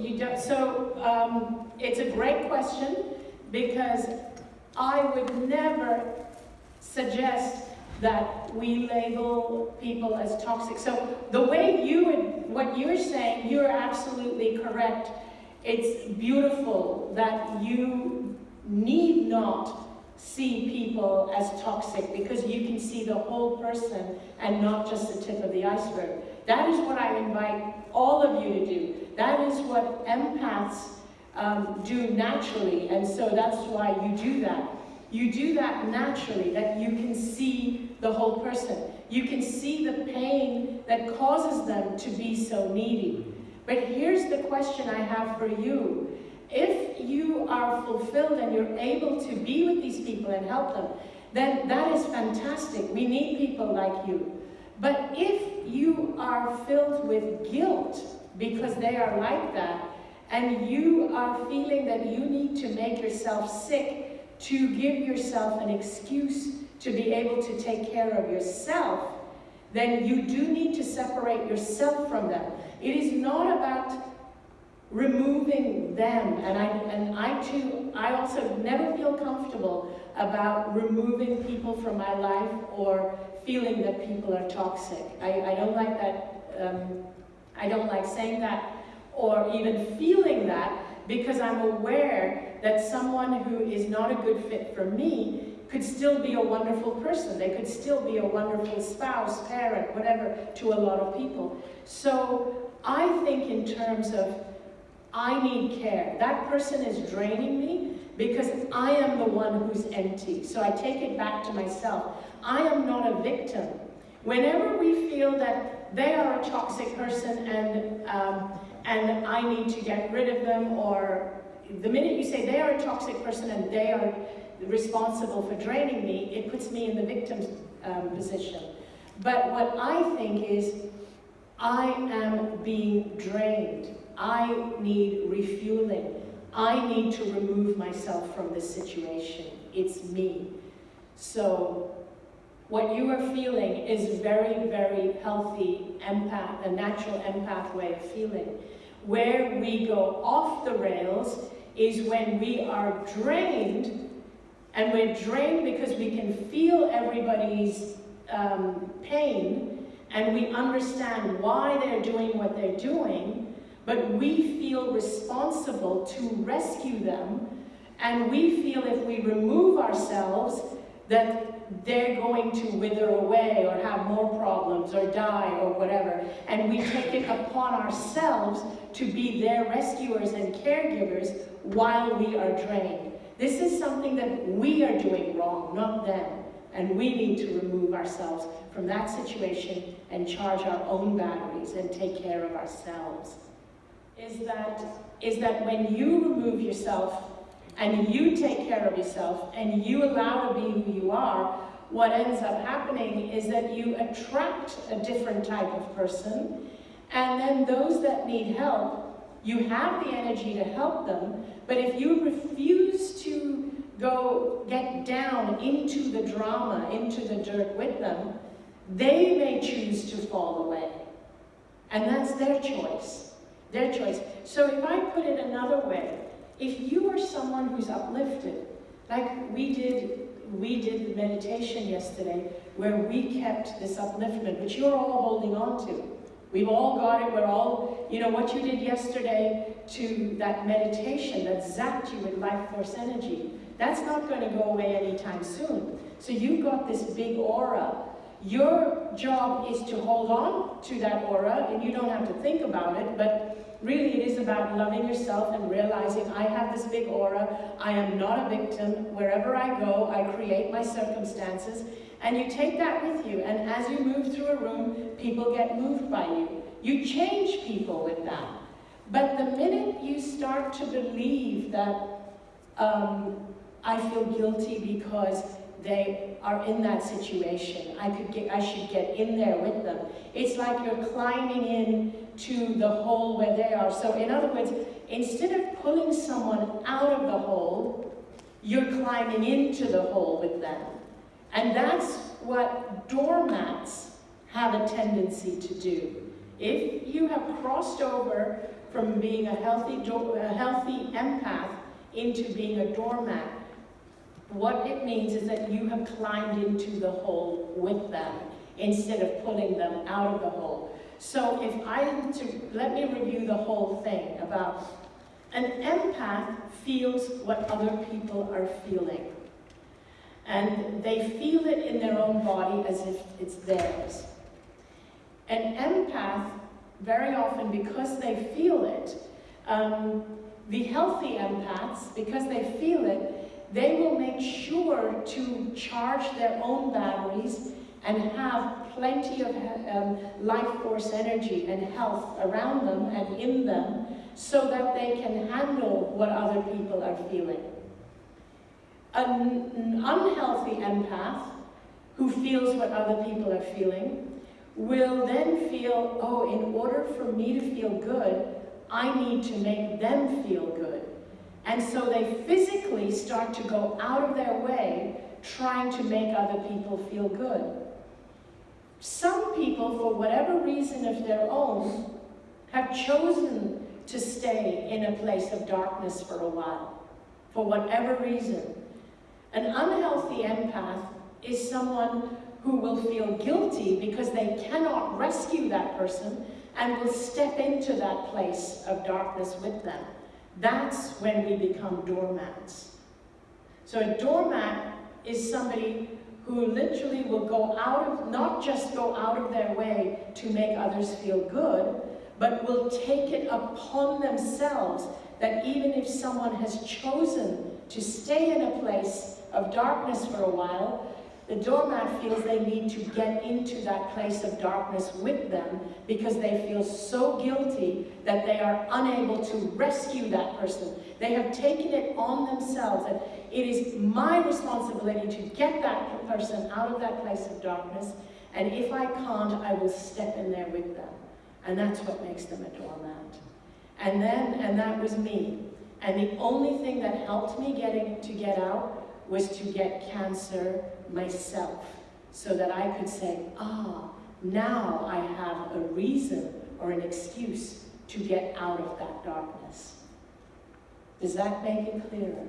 you don't, so um, it's a great question because I would never suggest that we label people as toxic. So the way you would, what you're saying, you're absolutely correct. It's beautiful that you need not see people as toxic because you can see the whole person and not just the tip of the iceberg. That is what I invite all of you to do. That is what empaths um, do naturally, and so that's why you do that. You do that naturally, that you can see the whole person. You can see the pain that causes them to be so needy. But here's the question I have for you. If you are fulfilled and you're able to be with these people and help them, then that is fantastic. We need people like you. But if you are filled with guilt because they are like that, and you are feeling that you need to make yourself sick to give yourself an excuse to be able to take care of yourself, then you do need to separate yourself from them. It is not about removing them. And I, and I too, I also never feel comfortable about removing people from my life or feeling that people are toxic. I, I don't like that, um, I don't like saying that or even feeling that because I'm aware that someone who is not a good fit for me could still be a wonderful person. They could still be a wonderful spouse, parent, whatever, to a lot of people. So I think in terms of I need care. That person is draining me because I am the one who's empty. So I take it back to myself. I am not a victim. Whenever we feel that they are a toxic person and, um, and I need to get rid of them, or the minute you say they are a toxic person and they are responsible for draining me, it puts me in the victim's um, position. But what I think is, I am being drained. I need refueling. I need to remove myself from this situation. It's me. So what you are feeling is very, very healthy empath, a natural empath way of feeling. Where we go off the rails is when we are drained, and we're drained because we can feel everybody's um, pain, and we understand why they're doing what they're doing, but we feel responsible to rescue them, and we feel if we remove ourselves that they're going to wither away or have more problems or die or whatever. And we take it upon ourselves to be their rescuers and caregivers while we are drained. This is something that we are doing wrong, not them. And we need to remove ourselves from that situation and charge our own batteries and take care of ourselves is that, is that when you remove yourself and you take care of yourself and you allow to be who you are, what ends up happening is that you attract a different type of person and then those that need help, you have the energy to help them, but if you refuse to go get down into the drama, into the dirt with them, they may choose to fall away. And that's their choice. Their choice. So if I put it another way, if you someone who's uplifted, like we did, we did the meditation yesterday, where we kept this upliftment, which you're all holding on to. We've all got it, we're all, you know, what you did yesterday to that meditation that zapped you with life force energy, that's not going to go away anytime soon. So you've got this big aura your job is to hold on to that aura, and you don't have to think about it, but really it is about loving yourself and realizing I have this big aura, I am not a victim, wherever I go, I create my circumstances, and you take that with you, and as you move through a room, people get moved by you. You change people with that. But the minute you start to believe that um, I feel guilty because they are in that situation. I could get, I should get in there with them. It's like you're climbing in to the hole where they are. So in other words, instead of pulling someone out of the hole, you're climbing into the hole with them. And that's what doormats have a tendency to do. If you have crossed over from being a healthy, a healthy empath into being a doormat. What it means is that you have climbed into the hole with them instead of pulling them out of the hole. So if I to, let me review the whole thing about an empath feels what other people are feeling. And they feel it in their own body as if it's theirs. An empath, very often because they feel it, um, the healthy empaths, because they feel it, they will make sure to charge their own batteries and have plenty of um, life force energy and health around them and in them so that they can handle what other people are feeling. An unhealthy empath who feels what other people are feeling will then feel, oh, in order for me to feel good, I need to make them feel good. And so they physically start to go out of their way trying to make other people feel good. Some people, for whatever reason of their own, have chosen to stay in a place of darkness for a while, for whatever reason. An unhealthy empath is someone who will feel guilty because they cannot rescue that person and will step into that place of darkness with them. That's when we become doormats. So a doormat is somebody who literally will go out of, not just go out of their way to make others feel good, but will take it upon themselves that even if someone has chosen to stay in a place of darkness for a while, the doormat feels they need to get into that place of darkness with them because they feel so guilty that they are unable to rescue that person. They have taken it on themselves and it is my responsibility to get that person out of that place of darkness and if I can't, I will step in there with them. And that's what makes them a doormat. And then, and that was me. And the only thing that helped me getting to get out was to get cancer myself so that I could say, ah, now I have a reason or an excuse to get out of that darkness. Does that make it clearer?